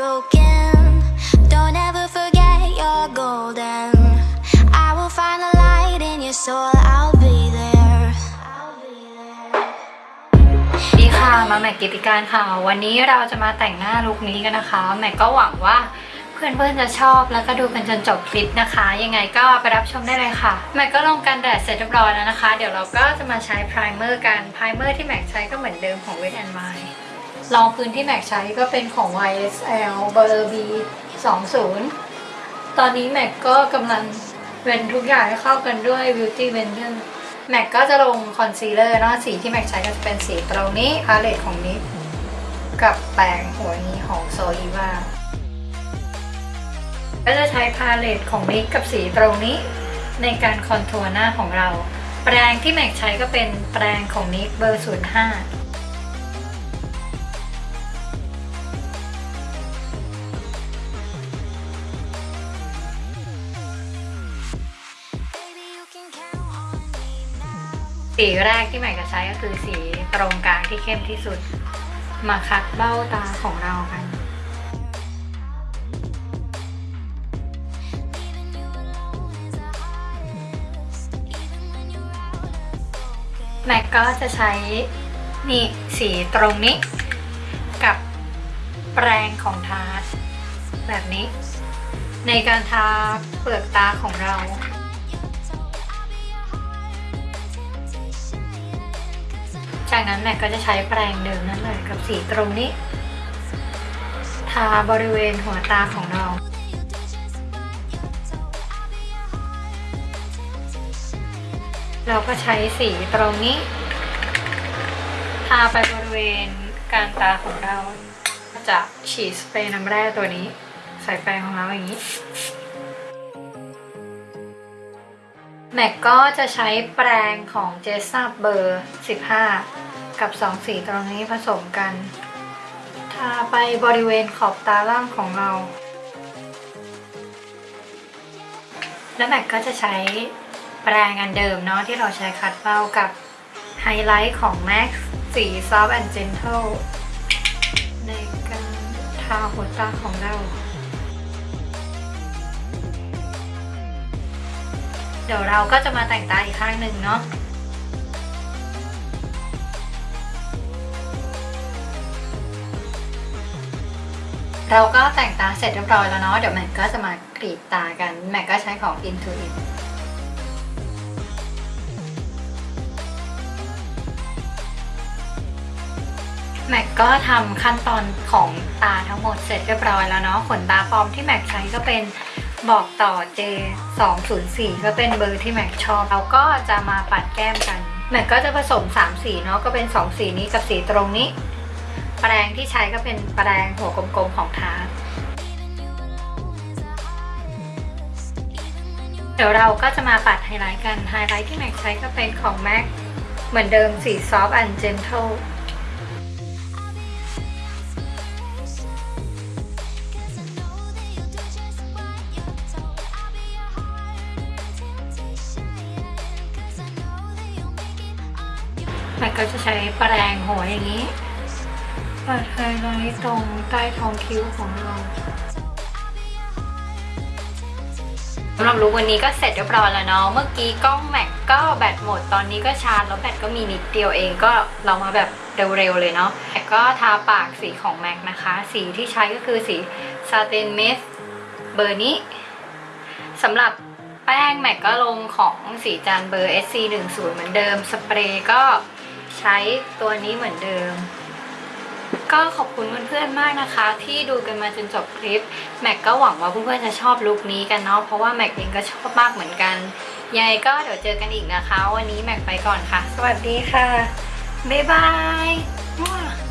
broken. Don't ever forget you're golden. I will find the light in your soul. I'll be there. ดีค่ะมาแม็กกิติการค่ะ วันนี้เราจะมาแต่งหน้าลุคนี้กันนะคะ แม็กก็หวังว่าเพื่อนๆจะชอบแล้วก็ดูกันจนจบคลิปนะคะ ยังไงก็ไปรับชมได้เลยค่ะ แม็กก็ลงกันแดดเสร็จเรียบร้อยแล้วนะคะ เดี๋ยวเราก็จะมาใช้ primer กัน primer ที่แม็กใช้ก็เหมือนเดิมของ Wet n Wild รองพื้นที่แม็กใช้ก็เป็นของ YSL เบอร์ B 20ตอนนี้แม็กก็กำลังเว้นทุกอย่างให้เข้ากันด้วย Beauty Blender แม็กก็จะลงคอนซีลเลอร์เนาะสีที่แม็กใช้ก็จะเป็นสีตรงนี้ palette ของ NYX กับแปรงหัวนี้ของ Zoeva ก็จะใช้ palette ของ NYX กับสีตรงนี้ ในการ contour หน้าของเรา แปรงที่แม็กใช้ก็เป็นแปรงของ NYX เบอร์ 05 สีแรกที่ใหม่จะใช้ก็คือสีตรงกลางที่เข้มที่สุด มาคัดเบ้าตาของเรากันแม็กก็จะใช้นี่สีตรงนี้ กับแปรงของทาร์ตแบบนี้ ในการทาเปลือกตาของเรา จากนั้นแม็กก็จะใช้แปรงเดิมนั่นเลยกับสีตรงนี้ ทาบริเวณหัวตาของเราเราก็ใช้สีตรงนี้ ทาไปบริเวณกลางตาของเราจะฉีดสเปรย์น้ำแร่ตัวนี้ ใส่แปรงของเราอย่างนี้แม็กก็จะใช้แปรงของ Jessup เบอร์ 15 กับ2สีตรงนี้ผสมกัน ทาไปบริเวณขอบตาล่างของเรา แล้วแม็กก็จะใช้แปรงอันเดิมเนาะที่เราใช้ cut เบ้ากับไฮไลท์ของ MAX สี Soft and Gentle ในการทาหัวตาของเรา เดี๋ยวเราก็จะมาแต่งตาอีกข้างหนึ่งเนาะ เราก็แต่งตาเสร็จเรียบร้อยแล้วเนาะเดี๋ยวแม็กก็จะมากรีดตากันแม็กก็ใช้ของ Intuit แม็กก็ทำขั้นตอนของตาทั้งหมดเสร็จเรียบร้อยแล้วเนาะขนตาปลอมที่แม็กใช้ก็เป็นบอกต่อ J 2 0 4ก็เป็นเบอร์ที่แม็กชอบเราก็จะมาปัดแก้มกัน แม็กก็จะผสม 3 สีเนาะก็เป็น 2 สีนี้กับสีตรงนี้ แปรงที่ใช้ก็เป็นแปรงหัวกลมๆของทาร์เดี๋ยวเราก็จะมาปัดไฮไลท์กัน ไฮไลท์ที่แม็กใช้ก็เป็นของ MAC เหมือนเดิมสี Soft and Gentle แม็กก็จะใช้แปรงหัวอย่างนี้ัดไฮไลท์ตรงใต้ท้องคิ้วของเราสำหรับลุควันนี้ก็เสร็จเรียบร้อยแล้วเนาะ เมื่อกี้กล้องแม็กก็แบตหมด ตอนนี้ก็ชาร์จแล้วแบตก็มีนิดเดียวเองก็เรามาแบบเร็วๆเลยเนาะแม็กก็ทาปากสีของแม็กนะคะ สีที่ใช้ก็คือสีซาเตนเมสเบอร์นี้สำหรับแป้งแม็กก็ลงของศรีจันทร์เบอร์ SC10 เหมือนเดิม สเปรย์ก็ใช้ตัวนี้เหมือนเดิม ก็ขอบคุณเพื่อนๆมากนะคะ ที่ดูกันมาจนจบคลิปแม็กก็หวังว่าเพื่อนๆจะชอบลุคนี้กันเนาะเพราะว่าแม็กเองก็ชอบมากเหมือนกันยังไงก็เดี๋ยวเจอกันอีกนะคะ วันนี้แม็กไปก่อนค่ะ สวัสดีค่ะบ๊ายบาย